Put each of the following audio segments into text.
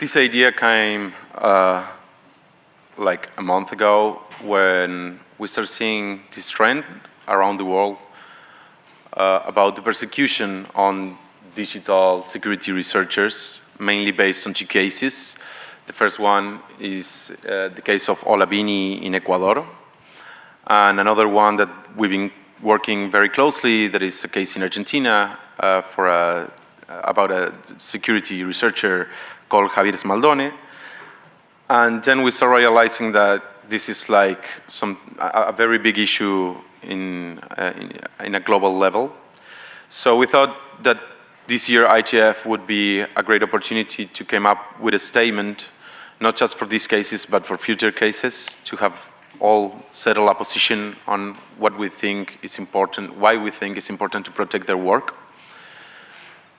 This idea came uh, like a month ago when we started seeing this trend around the world uh, about the persecution on digital security researchers, mainly based on two cases. The first one is uh, the case of Ola Bini in Ecuador, and another one that we've been working very closely, that is a case in Argentina uh, for a, about a security researcher called Javier Smaldone. And then we started realizing that this is like some, a, a very big issue in, uh, in, in, a global level. So we thought that this year ITF would be a great opportunity to come up with a statement, not just for these cases, but for future cases, to have all settle a position on what we think is important, why we think it's important to protect their work.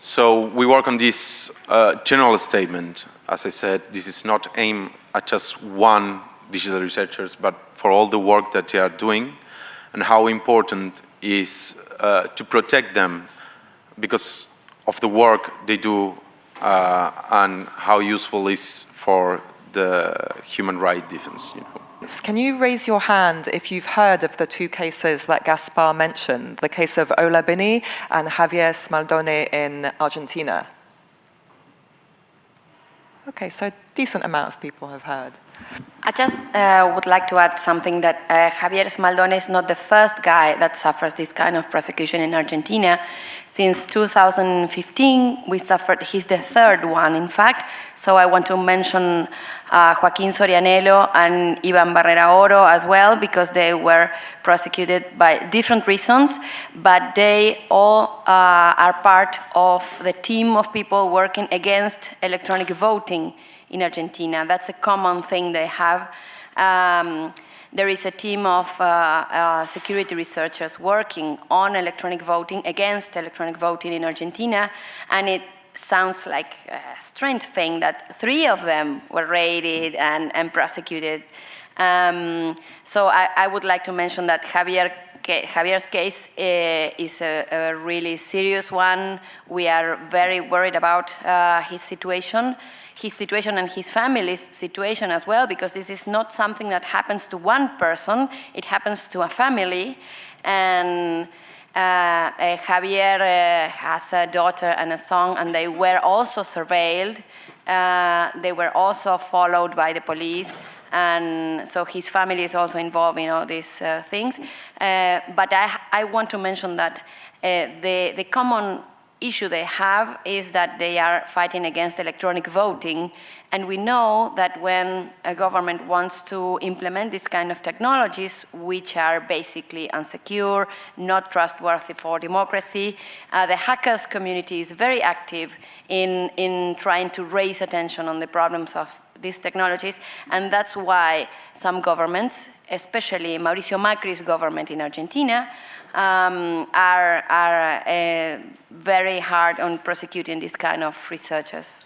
So we work on this uh, general statement. As I said, this is not aimed at just one digital researchers, but for all the work that they are doing and how important is uh, to protect them because of the work they do uh, and how useful is for the human right defense. You know. Can you raise your hand if you've heard of the two cases that Gaspar mentioned, the case of Ola Bini and Javier Smaldone in Argentina? Okay, so decent amount of people have heard. I just uh, would like to add something that uh, Javier Smaldone is not the first guy that suffers this kind of prosecution in Argentina. Since 2015, we suffered, he's the third one, in fact. So I want to mention uh, Joaquin Sorianello and Ivan Barrera Oro as well, because they were prosecuted by different reasons, but they all uh, are part of the team of people working against electronic voting in Argentina. That's a common thing they have. Um, there is a team of uh, uh, security researchers working on electronic voting, against electronic voting in Argentina, and it sounds like a strange thing that three of them were raided and, and prosecuted. Um, so I, I, would like to mention that Javier Javier's case uh, is a, a, really serious one. We are very worried about uh, his situation his situation and his family's situation as well, because this is not something that happens to one person, it happens to a family. And uh, uh, Javier uh, has a daughter and a son, and they were also surveilled. Uh, they were also followed by the police, and so his family is also involved in all these uh, things. Uh, but I, I, want to mention that the, the common issue they have is that they are fighting against electronic voting. And we know that when a government wants to implement this kind of technologies, which are basically unsecure, not trustworthy for democracy, uh, the hackers community is very active in, in trying to raise attention on the problems of these technologies. And that's why some governments, especially Mauricio Macri's government in Argentina, um, are, are uh, very hard on prosecuting these kind of researchers.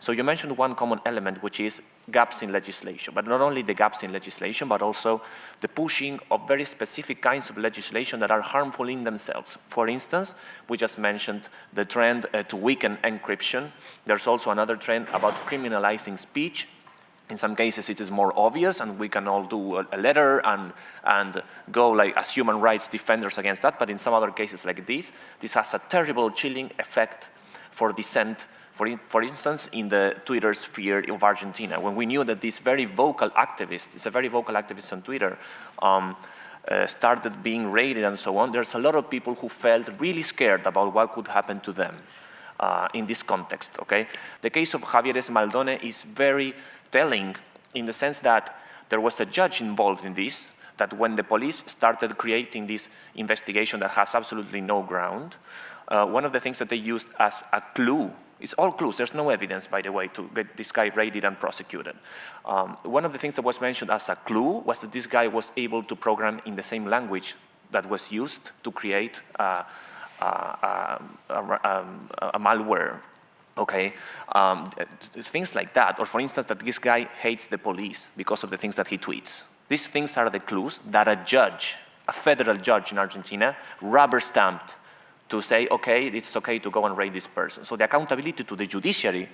So you mentioned one common element, which is gaps in legislation, but not only the gaps in legislation, but also the pushing of very specific kinds of legislation that are harmful in themselves. For instance, we just mentioned the trend uh, to weaken encryption. There's also another trend about criminalizing speech in some cases it is more obvious and we can all do a, letter and, and go like as human rights defenders against that, but in some other cases like this, this has a terrible chilling effect for dissent, for, in, for instance, in the Twitter sphere of Argentina, when we knew that this very vocal activist, is a very vocal activist on Twitter, um, uh, started being raided and so on, there's a lot of people who felt really scared about what could happen to them uh, in this context, okay? The case of Javier Smaldone is very telling in the sense that there was a judge involved in this, that when the police started creating this investigation that has absolutely no ground, uh, one of the things that they used as a clue, it's all clues, there's no evidence, by the way, to get this guy raided and prosecuted. Um, one of the things that was mentioned as a clue was that this guy was able to program in the same language that was used to create uh, uh, um, a malware okay? Um, things like that, or for instance, that this guy hates the police because of the things that he tweets. These things are the clues that a judge, a federal judge in Argentina, rubber stamped to say, okay, it's okay to go and raid this person. So the accountability to the judiciary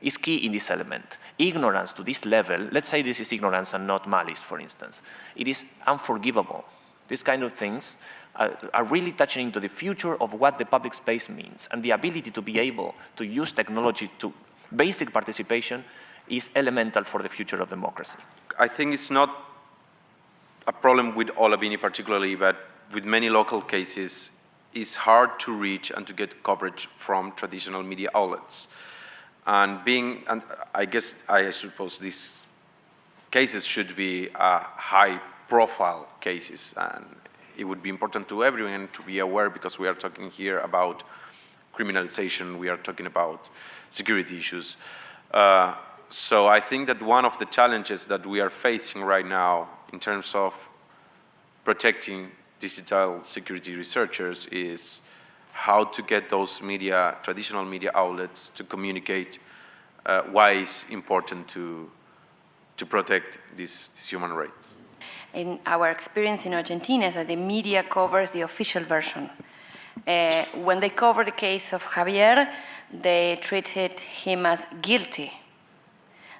is key in this element. Ignorance to this level, let's say this is ignorance and not malice, for instance, it is unforgivable. These kind of things uh, are really touching into the future of what the public space means and the ability to be able to use technology to basic participation is elemental for the future of democracy. I think it's not a problem with Ola Bini particularly, but with many local cases, it's hard to reach and to get coverage from traditional media outlets. And being, and I guess, I suppose these cases should be uh, high profile cases and it would be important to everyone to be aware because we are talking here about criminalization, we are talking about security issues. Uh, so I think that one of the challenges that we are facing right now in terms of protecting digital security researchers is how to get those media, traditional media outlets to communicate uh, why it's important to, to protect these, these human rights. In our experience in Argentina is that the media covers the official version. Uh, when they cover the case of Javier, they treated him as guilty.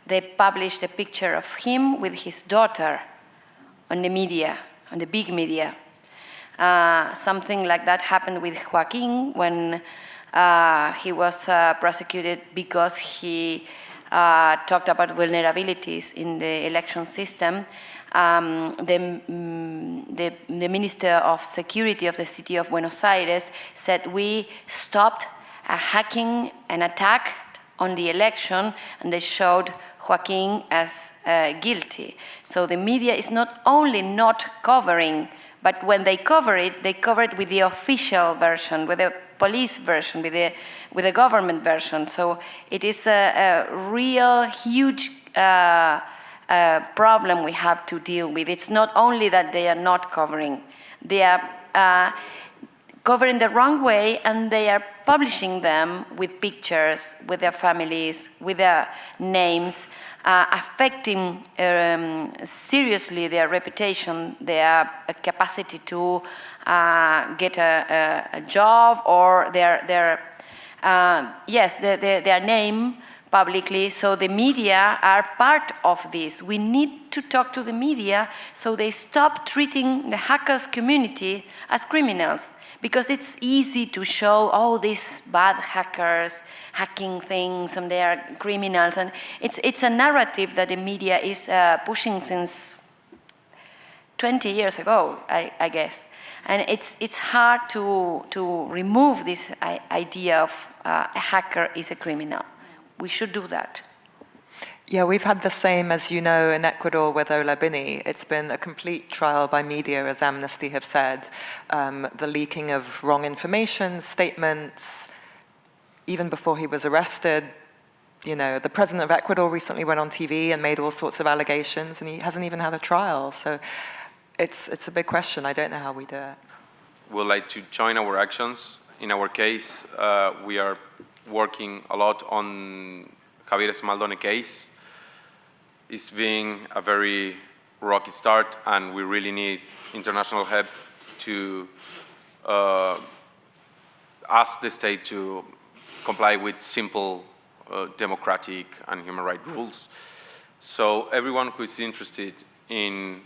They published a picture of him with his daughter on the media, on the big media. Uh, something like that happened with Joaquin when uh, he was uh, prosecuted because he uh, talked about vulnerabilities in the election system. Um, the, mm, the, the, Minister of Security of the city of Buenos Aires said we stopped a hacking an attack on the election and they showed Joaquin as uh, guilty. So the media is not only not covering but when they cover it, they cover it with the official version, with the police version, with the, with the government version. So it is a, a real huge uh, uh, problem we have to deal with. It's not only that they are not covering, they are uh, covering the wrong way and they are publishing them with pictures, with their families, with their names uh, affecting um, seriously their reputation, their capacity to uh, get a, a, job or their, their uh, yes, their, their, their name publicly, so the media are part of this. We need to talk to the media so they stop treating the hackers community as criminals because it's easy to show, oh, these bad hackers hacking things and they are criminals. And it's, it's a narrative that the media is uh, pushing since 20 years ago, I, I, guess. And it's, it's hard to, to remove this idea of uh, a hacker is a criminal. We should do that. Yeah, we've had the same, as you know, in Ecuador with Ola Bini. It's been a complete trial by media, as Amnesty have said. Um, the leaking of wrong information, statements, even before he was arrested. You know, the president of Ecuador recently went on TV and made all sorts of allegations, and he hasn't even had a trial. So it's, it's a big question. I don't know how we do it. We'd like to join our actions. In our case, uh, we are working a lot on Javier Smaldone case is being a very rocky start and we really need international help to uh, ask the state to comply with simple uh, democratic and human rights rules. So everyone who is interested in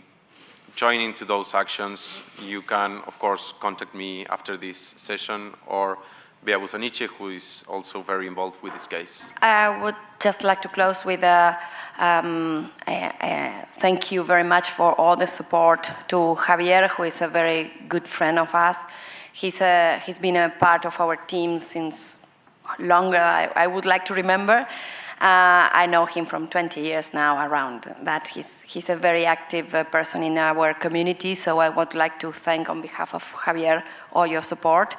joining to those actions, you can, of course, contact me after this session or Bea Busaniche, who is also very involved with this case. I would just like to close with a, um, a, a thank you very much for all the support to Javier, who is a very good friend of us. He's, a, he's been a part of our team since longer I, I would like to remember. Uh, I know him from 20 years now around that. He's, he's a very active uh, person in our community, so I would like to thank on behalf of Javier all your support.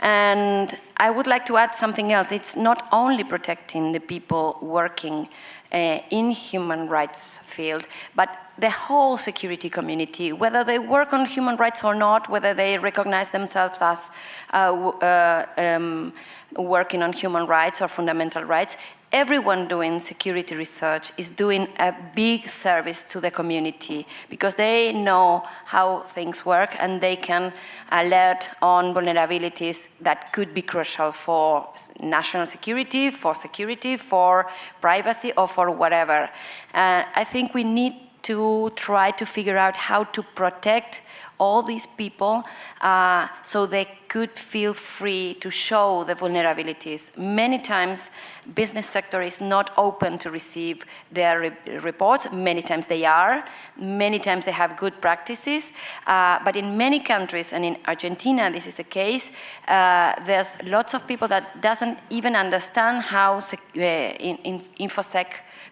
And I would like to add something else. It's not only protecting the people working uh, in human rights field, but the whole security community, whether they work on human rights or not, whether they recognize themselves as uh, uh, um, working on human rights or fundamental rights, everyone doing security research is doing a big service to the community because they know how things work and they can alert on vulnerabilities that could be crucial for national security, for security, for privacy, or for whatever. Uh, I think we need to try to figure out how to protect all these people uh, so they could feel free to show the vulnerabilities. Many times, business sector is not open to receive their re reports. Many times they are. Many times they have good practices. Uh, but in many countries, and in Argentina, this is the case, uh, there's lots of people that doesn't even understand how uh, in, in InfoSec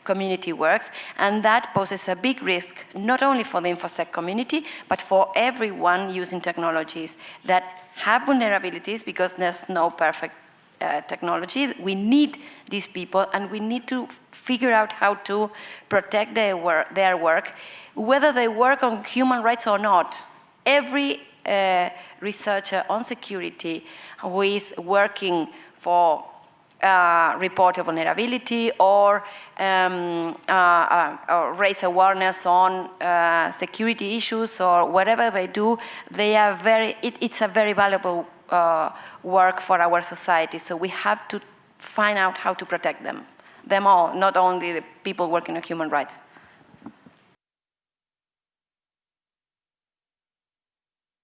community works, and that poses a big risk, not only for the InfoSec community, but for everyone using technologies that have vulnerabilities because there's no perfect uh, technology. We need these people, and we need to figure out how to protect their work, their work whether they work on human rights or not. Every uh, researcher on security who is working for uh, report a vulnerability or, um, uh, uh, or, raise awareness on uh, security issues or whatever they do, they are very, it, it's a very valuable uh, work for our society. So we have to find out how to protect them, them all, not only the people working on human rights.